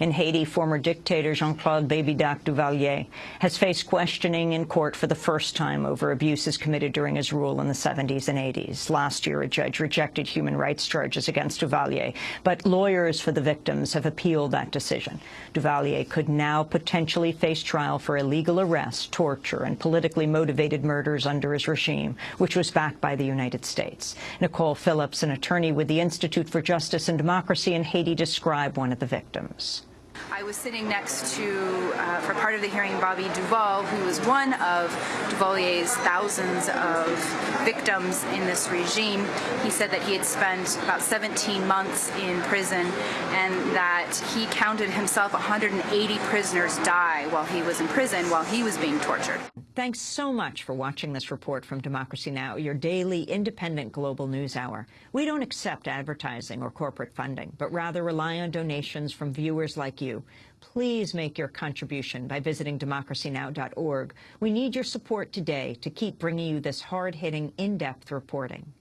In Haiti, former dictator Jean-Claude Baby-Doc Duvalier has faced questioning in court for the first time over abuses committed during his rule in the 70s and 80s. Last year, a judge rejected human rights charges against Duvalier, but lawyers for the victims have appealed that decision. Duvalier could now potentially face trial for illegal arrest, torture, and politically motivated murders under his regime, which was backed by the United States. Nicole Phillips, an attorney with the Institute for Justice and Democracy in Haiti, described one of the victims. I was sitting next to, uh, for part of the hearing, Bobby Duval, who was one of Duvalier's thousands of victims in this regime. He said that he had spent about 17 months in prison and that he counted himself 180 prisoners die while he was in prison, while he was being tortured. Thanks so much for watching this report from Democracy Now!, your daily independent global news hour. We don't accept advertising or corporate funding, but rather rely on donations from viewers like you. Please make your contribution by visiting democracynow.org. We need your support today to keep bringing you this hard-hitting, in-depth reporting.